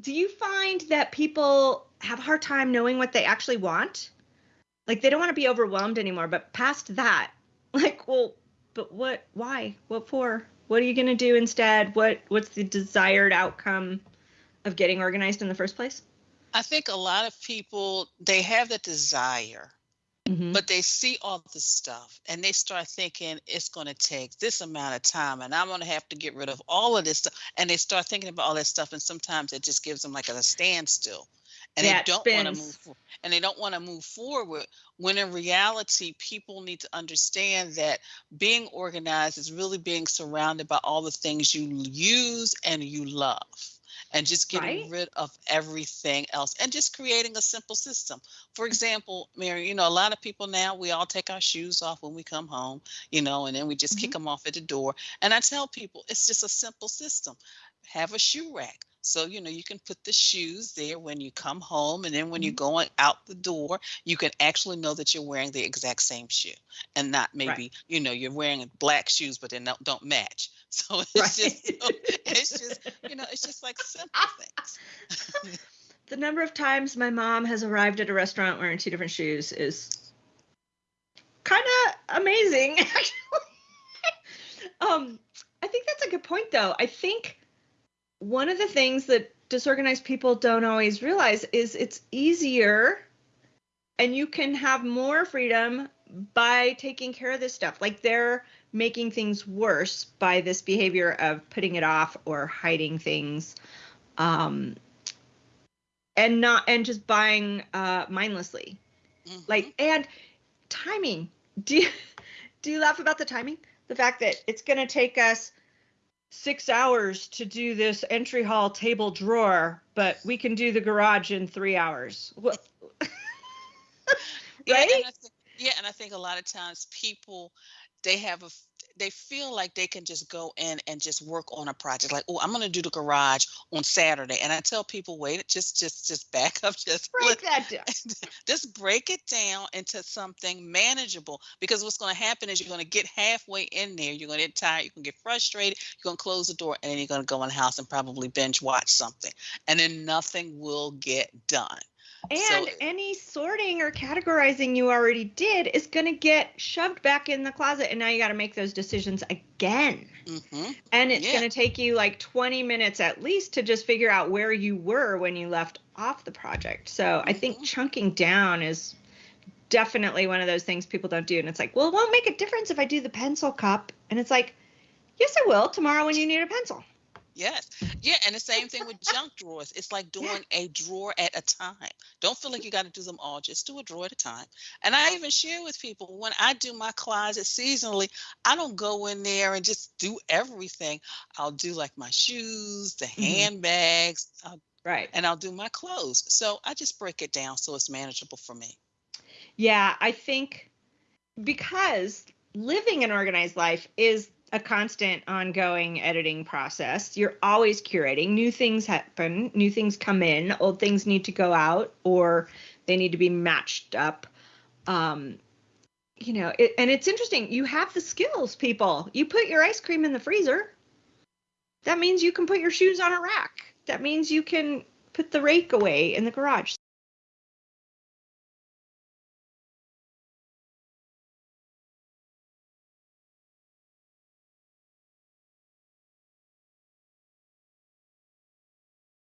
do you find that people have a hard time knowing what they actually want? Like they don't want to be overwhelmed anymore, but past that, like, well, but what why? What for? What are you going to do instead? What what's the desired outcome of getting organized in the first place? I think a lot of people they have the desire, Mhm. but they see all the stuff and they start thinking it's going to take this amount of time and I'm going to have to get rid of all of this stuff. And they start thinking about all that stuff, and sometimes it just gives them like a standstill. And Yeah, they don't want to move for- and they don't want to move forward when in reality people need to understand that being organized is really being surrounded by all the things you use and you love and just getting Right. rid of everything else and just creating a simple system. For example, Mary, you know, a lot of people now, we all take our shoes off when we come home, you know, and then we just kick mm-hmm. them off at the door. And I tell people it's just a simple system. Have a shoe rack. So, you know, you can put the shoes there when you come home, and then when you're going out the door, you can actually know that you're wearing the exact same shoe and not maybe, you know, you're wearing black shoes, but they don't, don't match. So it's Right. just, it's just, you know, it's just like simple things. the number of times my mom has arrived at a restaurant wearing two different shoes is kind of amazing actually um i think that's a good point though i think one of the things that disorganized people don't always realize is it's easier and you can have more freedom by taking care of this stuff. Like they're making things worse by this behavior of putting it off or hiding things um and not and just buying uh mindlessly. Mhm. like and timing. Do you do you laugh about the timing? The fact that it's going to take us six hours to do this entry hall table drawer but we can do the garage in three hours. What Yeah, right? and I thi- yeah, and I think a lot of times people they have a they feel like they can just go in and just work on a project like oh i'm going to do the garage on saturday and i tell people wait just just just back up just break that down just break it down into something manageable because what's going to happen is you're going to get halfway in there you're going to get tired you're going to get frustrated you're going to close the door and then you're going to go in the house and probably binge watch something and then nothing will get done And So- any sorting or categorizing you already did is going to get shoved back in the closet. And now you got to make those decisions again. hmm And it's Yeah. going to take you like 20 minutes at least to just figure out where you were when you left off the project. So I think Mhm. chunking down is definitely one of those things people don't do. And it's like, well, it won't make a difference if I do the pencil cup. And it's like, yes, it will tomorrow when you need a pencil. Yes. Yeah. And the same thing with junk drawers. It's like doing a drawer at a time. Don't feel like you got to do them all. Just do a drawer at a time. And I even share with people when I do my closet seasonally, I don't go in there and just do everything. I'll do like my shoes, the Mhm. handbags, I'll, Right. and I'll do my clothes. So I just break it down so it's manageable for me. Yeah, I think because living an organized life is a constant ongoing editing process. You're always curating. New things happen, new things come in, old things need to go out or they need to be matched up. Um you know, it, and it's interesting. You have the skills, people. You put your ice cream in the freezer. That means you can put your shoes on a rack. That means you can put the rake away in the garage.